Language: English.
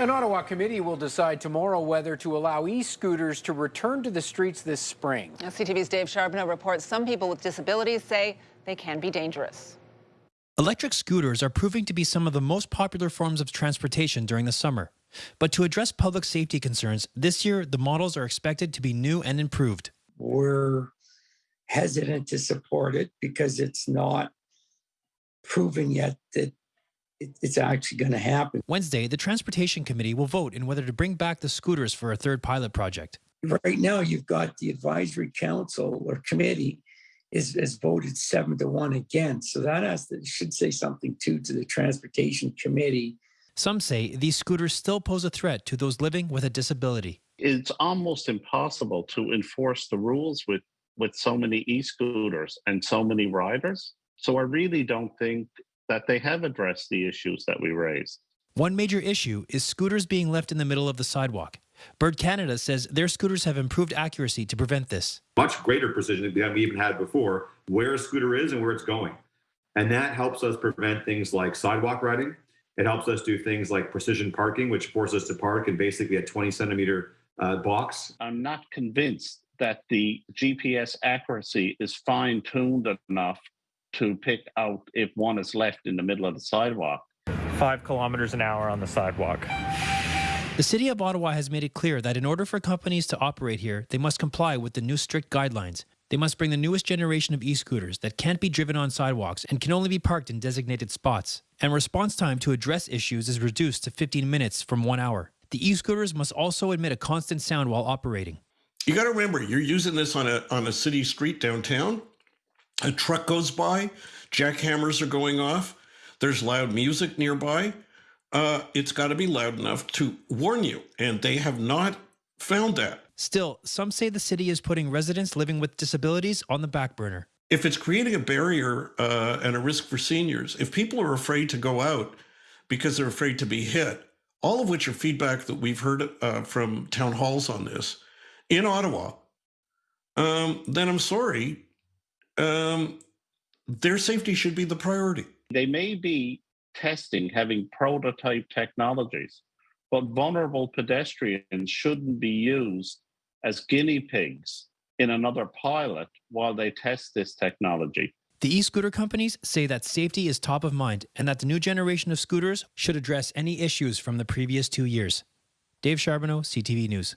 An Ottawa committee will decide tomorrow whether to allow e-scooters to return to the streets this spring. Now, CTV's Dave Charbonneau reports some people with disabilities say they can be dangerous. Electric scooters are proving to be some of the most popular forms of transportation during the summer. But to address public safety concerns, this year the models are expected to be new and improved. We're hesitant to support it because it's not proven yet that it's actually going to happen. Wednesday, the Transportation Committee will vote in whether to bring back the scooters for a third pilot project. Right now, you've got the advisory council or committee is has voted seven to one against. So that has to, should say something too to the Transportation Committee. Some say these scooters still pose a threat to those living with a disability. It's almost impossible to enforce the rules with with so many e-scooters and so many riders. So I really don't think that they have addressed the issues that we raised. One major issue is scooters being left in the middle of the sidewalk. Bird Canada says their scooters have improved accuracy to prevent this. Much greater precision than we even had before, where a scooter is and where it's going. And that helps us prevent things like sidewalk riding. It helps us do things like precision parking, which forces us to park in basically a 20 centimeter uh, box. I'm not convinced that the GPS accuracy is fine tuned enough to pick out if one is left in the middle of the sidewalk. Five kilometers an hour on the sidewalk. The City of Ottawa has made it clear that in order for companies to operate here, they must comply with the new strict guidelines. They must bring the newest generation of e scooters that can't be driven on sidewalks and can only be parked in designated spots. And response time to address issues is reduced to 15 minutes from one hour. The e scooters must also emit a constant sound while operating. You got to remember, you're using this on a on a city street downtown. A truck goes by, jackhammers are going off. There's loud music nearby. Uh, it's got to be loud enough to warn you, and they have not found that. Still, some say the city is putting residents living with disabilities on the back burner. If it's creating a barrier uh, and a risk for seniors, if people are afraid to go out because they're afraid to be hit, all of which are feedback that we've heard uh, from town halls on this, in Ottawa, um, then I'm sorry, um, their safety should be the priority. They may be testing, having prototype technologies, but vulnerable pedestrians shouldn't be used as guinea pigs in another pilot while they test this technology. The e-scooter companies say that safety is top of mind and that the new generation of scooters should address any issues from the previous two years. Dave Charbonneau, CTV News.